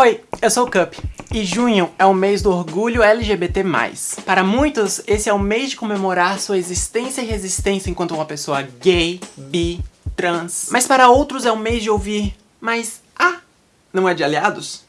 Oi, eu sou o Cup e junho é o mês do orgulho LGBT+. Para muitos, esse é o mês de comemorar sua existência e resistência enquanto uma pessoa gay, bi, trans. Mas para outros é o mês de ouvir, mas ah, não é de aliados?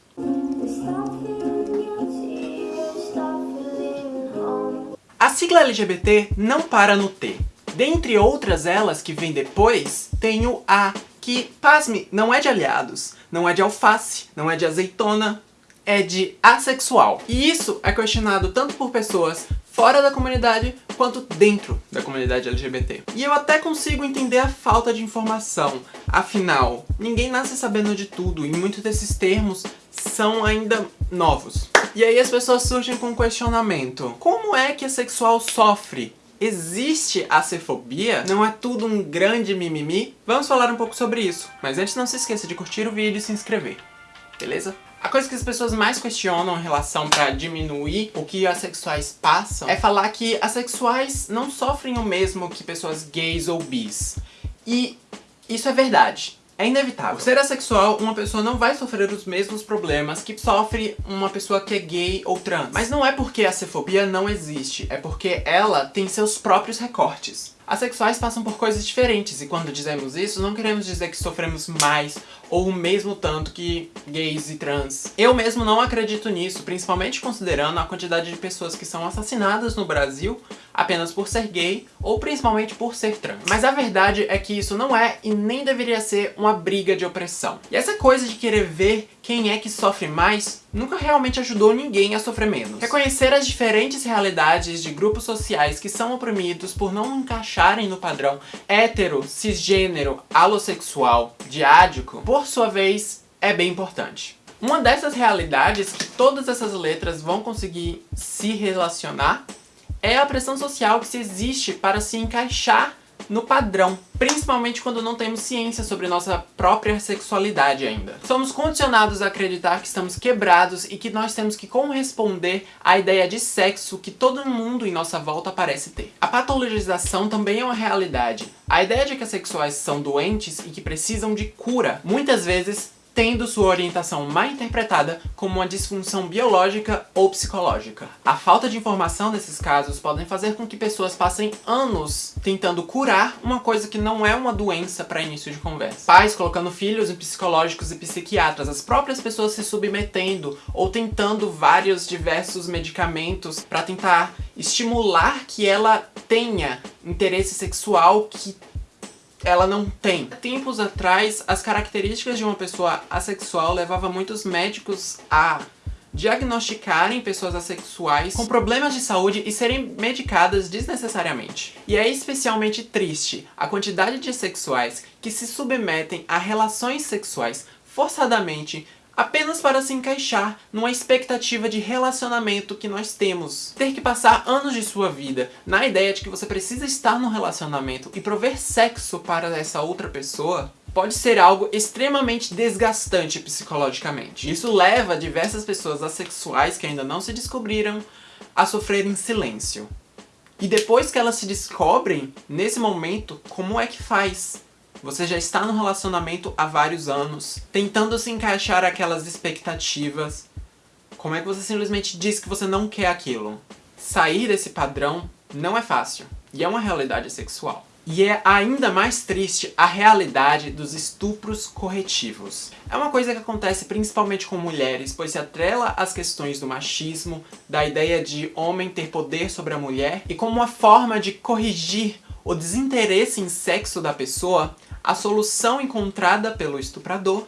A sigla LGBT não para no T. Dentre outras elas que vem depois, tem o A, que, pasme, não é de aliados, não é de alface, não é de azeitona, é de assexual. E isso é questionado tanto por pessoas fora da comunidade quanto dentro da comunidade LGBT. E eu até consigo entender a falta de informação, afinal, ninguém nasce sabendo de tudo e muitos desses termos são ainda novos. E aí as pessoas surgem com um questionamento. Como é que a sexual sofre? Existe a cefobia? Não é tudo um grande mimimi? Vamos falar um pouco sobre isso. Mas antes não se esqueça de curtir o vídeo e se inscrever. Beleza? A coisa que as pessoas mais questionam em relação para diminuir o que assexuais passam é falar que assexuais não sofrem o mesmo que pessoas gays ou bis. E isso é verdade. É inevitável. Por ser assexual, uma pessoa não vai sofrer os mesmos problemas que sofre uma pessoa que é gay ou trans. Mas não é porque a cefobia não existe, é porque ela tem seus próprios recortes. Asexuais passam por coisas diferentes e quando dizemos isso, não queremos dizer que sofremos mais ou o mesmo tanto que gays e trans. Eu mesmo não acredito nisso, principalmente considerando a quantidade de pessoas que são assassinadas no Brasil apenas por ser gay ou principalmente por ser trans. Mas a verdade é que isso não é e nem deveria ser uma briga de opressão. E essa coisa de querer ver quem é que sofre mais nunca realmente ajudou ninguém a sofrer menos. Reconhecer as diferentes realidades de grupos sociais que são oprimidos por não encaixarem no padrão hétero, cisgênero, alossexual, diádico, por sua vez, é bem importante. Uma dessas realidades que todas essas letras vão conseguir se relacionar é a pressão social que se existe para se encaixar no padrão, principalmente quando não temos ciência sobre nossa própria sexualidade ainda. Somos condicionados a acreditar que estamos quebrados e que nós temos que corresponder à ideia de sexo que todo mundo em nossa volta parece ter. A patologização também é uma realidade. A ideia de que as sexuais são doentes e que precisam de cura, muitas vezes tendo sua orientação mal interpretada como uma disfunção biológica ou psicológica. A falta de informação nesses casos podem fazer com que pessoas passem anos tentando curar uma coisa que não é uma doença para início de conversa. Pais colocando filhos em psicológicos e psiquiatras, as próprias pessoas se submetendo ou tentando vários diversos medicamentos para tentar estimular que ela tenha interesse sexual que ela não tem. Tempos atrás, as características de uma pessoa assexual levavam muitos médicos a diagnosticarem pessoas assexuais com problemas de saúde e serem medicadas desnecessariamente. E é especialmente triste a quantidade de sexuais que se submetem a relações sexuais forçadamente apenas para se encaixar numa expectativa de relacionamento que nós temos. Ter que passar anos de sua vida na ideia de que você precisa estar num relacionamento e prover sexo para essa outra pessoa pode ser algo extremamente desgastante psicologicamente. Isso leva diversas pessoas assexuais que ainda não se descobriram a sofrer em silêncio. E depois que elas se descobrem, nesse momento, como é que faz? Você já está no relacionamento há vários anos, tentando se encaixar aquelas expectativas. Como é que você simplesmente diz que você não quer aquilo? Sair desse padrão não é fácil, e é uma realidade sexual. E é ainda mais triste a realidade dos estupros corretivos. É uma coisa que acontece principalmente com mulheres, pois se atrela às questões do machismo, da ideia de homem ter poder sobre a mulher, e como uma forma de corrigir o desinteresse em sexo da pessoa, a solução encontrada pelo estuprador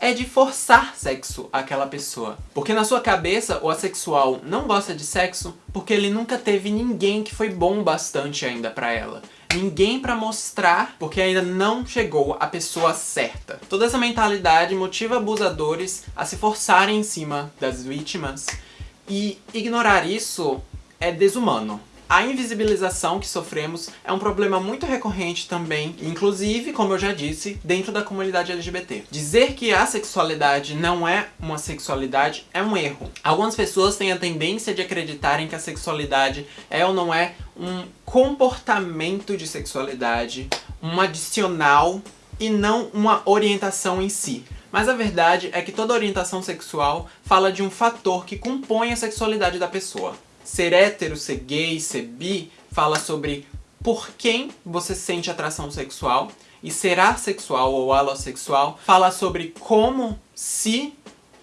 é de forçar sexo àquela pessoa. Porque na sua cabeça, o assexual não gosta de sexo porque ele nunca teve ninguém que foi bom bastante ainda pra ela. Ninguém pra mostrar, porque ainda não chegou a pessoa certa. Toda essa mentalidade motiva abusadores a se forçarem em cima das vítimas e ignorar isso é desumano. A invisibilização que sofremos é um problema muito recorrente também, inclusive, como eu já disse, dentro da comunidade LGBT. Dizer que a sexualidade não é uma sexualidade é um erro. Algumas pessoas têm a tendência de acreditarem que a sexualidade é ou não é um comportamento de sexualidade, um adicional e não uma orientação em si. Mas a verdade é que toda orientação sexual fala de um fator que compõe a sexualidade da pessoa. Ser hétero, ser gay, ser bi, fala sobre por quem você sente atração sexual, e ser assexual ou alossexual fala sobre como, se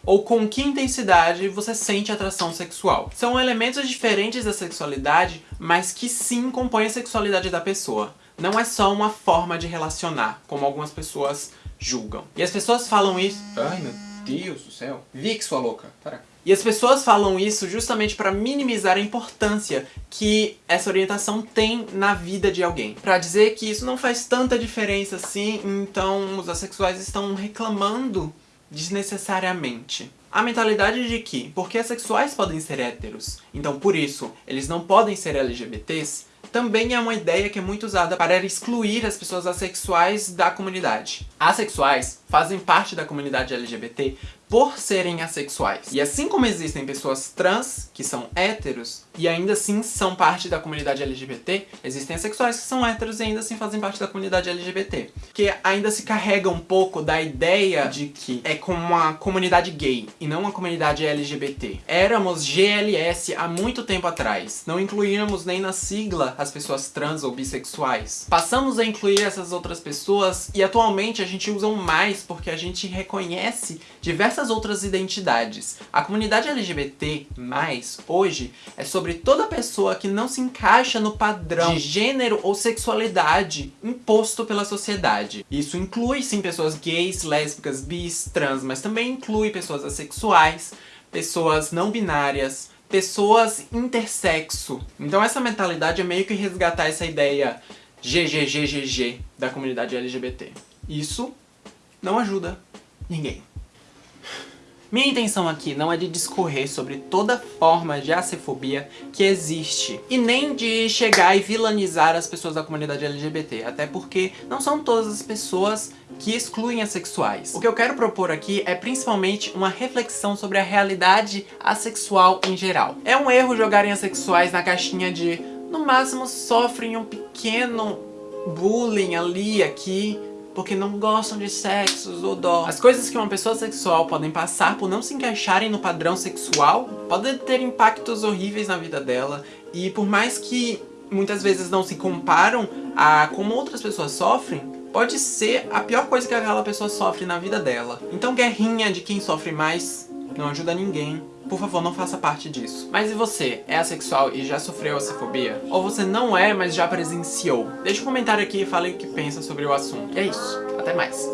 ou com que intensidade você sente atração sexual. São elementos diferentes da sexualidade, mas que sim compõem a sexualidade da pessoa. Não é só uma forma de relacionar, como algumas pessoas julgam. E as pessoas falam isso... Ai, meu Deus do céu. Vic, sua louca. E as pessoas falam isso justamente para minimizar a importância que essa orientação tem na vida de alguém. Para dizer que isso não faz tanta diferença assim, então os assexuais estão reclamando desnecessariamente. A mentalidade de que, porque assexuais podem ser héteros, então por isso eles não podem ser LGBTs, também é uma ideia que é muito usada para excluir as pessoas assexuais da comunidade. Asexuais fazem parte da comunidade LGBT por serem assexuais. E assim como existem pessoas trans, que são héteros, e ainda assim são parte da comunidade LGBT, existem assexuais que são héteros e ainda assim fazem parte da comunidade LGBT. Que ainda se carrega um pouco da ideia de que é como uma comunidade gay e não uma comunidade LGBT. Éramos GLS há muito tempo atrás. Não incluíamos nem na sigla as pessoas trans ou bissexuais. Passamos a incluir essas outras pessoas e atualmente a gente usa mais porque a gente reconhece diversas diversas outras identidades. A comunidade LGBT+, hoje, é sobre toda pessoa que não se encaixa no padrão de gênero ou sexualidade imposto pela sociedade. Isso inclui, sim, pessoas gays, lésbicas, bis, trans, mas também inclui pessoas assexuais, pessoas não binárias, pessoas intersexo. Então essa mentalidade é meio que resgatar essa ideia GGGGG da comunidade LGBT. Isso não ajuda ninguém. Minha intenção aqui não é de discorrer sobre toda forma de acefobia que existe, e nem de chegar e vilanizar as pessoas da comunidade LGBT, até porque não são todas as pessoas que excluem assexuais. O que eu quero propor aqui é principalmente uma reflexão sobre a realidade assexual em geral. É um erro jogarem assexuais na caixinha de, no máximo, sofrem um pequeno bullying ali, aqui, porque não gostam de sexos ou dó. As coisas que uma pessoa sexual podem passar por não se encaixarem no padrão sexual podem ter impactos horríveis na vida dela e por mais que muitas vezes não se comparam a como outras pessoas sofrem, pode ser a pior coisa que aquela pessoa sofre na vida dela. Então guerrinha de quem sofre mais não ajuda ninguém. Por favor, não faça parte disso. Mas e você? É assexual e já sofreu acefobia? Ou você não é, mas já presenciou? Deixe um comentário aqui e fale o que pensa sobre o assunto. E é isso. Até mais.